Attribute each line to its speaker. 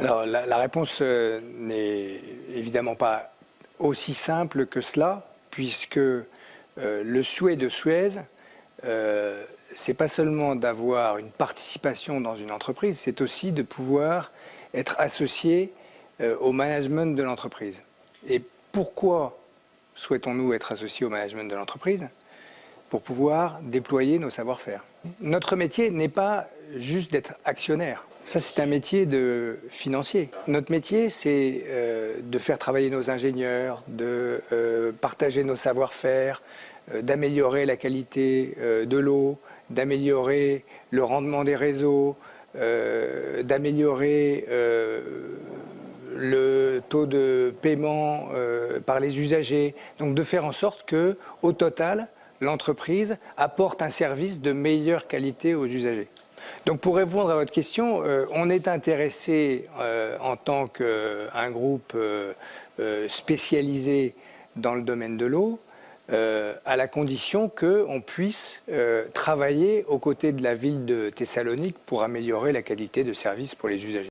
Speaker 1: Alors la, réponse euh, n'est évidemment pas aussi simple que cela, puisque euh, le souhait de Suez, euh, c'est pas seulement d'avoir une participation dans une entreprise, c'est aussi de pouvoir être associé au management de l'entreprise. Et pourquoi souhaitons-nous être associés au management de l'entreprise? Pour pouvoir déployer nos savoir-faire. Notre métier n'est pas juste d'être actionnaire. Ça, c'est un métier de financier. Notre métier, c'est euh, de faire travailler nos ingénieurs, de euh, partager nos savoir-faire, euh, d'améliorer la qualité de l'eau, d'améliorer le rendement des réseaux, d'améliorer le taux de paiement par les usagers. Donc de faire en sorte que, au total, l'entreprise apporte un service de meilleure qualité aux usagers. Donc pour répondre à votre question, euh, on est intéressé euh, en tant qu'un groupe euh, spécialisé dans le domaine de l'eau, à la condition qu'on puisse travailler aux côtés de la ville de Thessalonique pour améliorer la qualité de service pour les usagers.